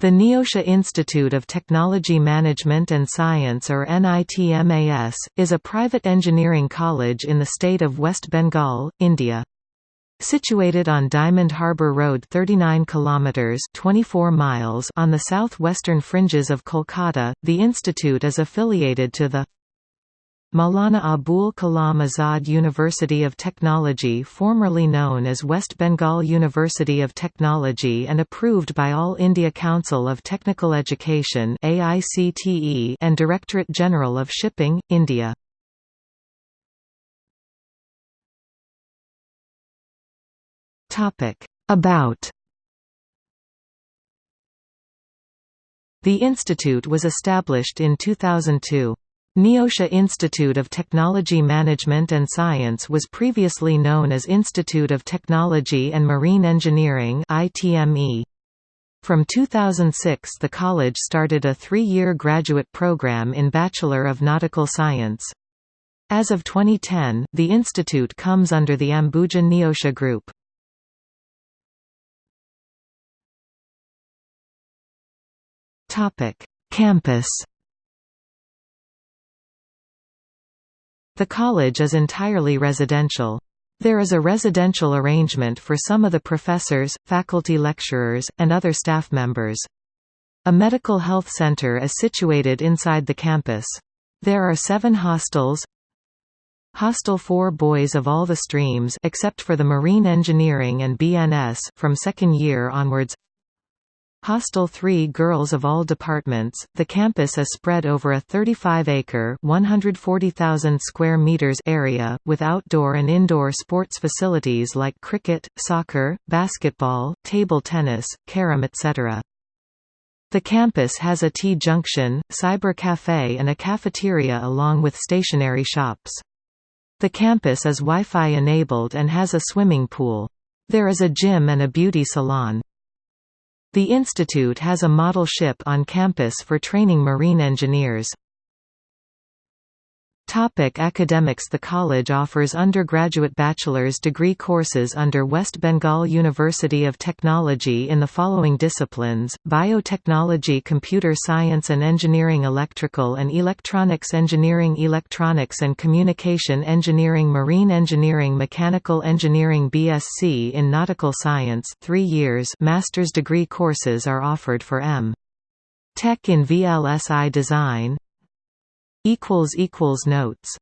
The Neotia Institute of Technology Management and Science or NITMAS, is a private engineering college in the state of West Bengal, India. Situated on Diamond Harbour Road 39 kilometers 24 miles on the southwestern fringes of Kolkata, the institute is affiliated to the Maulana Abul Kalam Azad University of Technology formerly known as West Bengal University of Technology and approved by All India Council of Technical Education and Directorate General of Shipping, India. About The institute was established in 2002. Neotia Institute of Technology Management and Science was previously known as Institute of Technology and Marine Engineering ITME. From 2006 the college started a three-year graduate program in Bachelor of Nautical Science. As of 2010, the institute comes under the Ambuja Neotia Group. Campus The college is entirely residential. There is a residential arrangement for some of the professors, faculty lecturers, and other staff members. A medical health center is situated inside the campus. There are seven hostels Hostel for boys of all the streams except for the marine engineering and BNS from second year onwards Hostel 3 Girls of all departments. The campus is spread over a 35-acre (140,000 square meters) area with outdoor and indoor sports facilities like cricket, soccer, basketball, table tennis, carom etc. The campus has a T-junction, cyber cafe and a cafeteria along with stationary shops. The campus is Wi-Fi enabled and has a swimming pool. There is a gym and a beauty salon. The institute has a model ship on campus for training marine engineers. Topic academics The college offers undergraduate bachelor's degree courses under West Bengal University of Technology in the following disciplines, Biotechnology Computer Science and Engineering Electrical and Electronics Engineering Electronics and Communication Engineering Marine Engineering Mechanical Engineering BSc in Nautical Science 3 years master's degree courses are offered for M. Tech in VLSI Design, Notes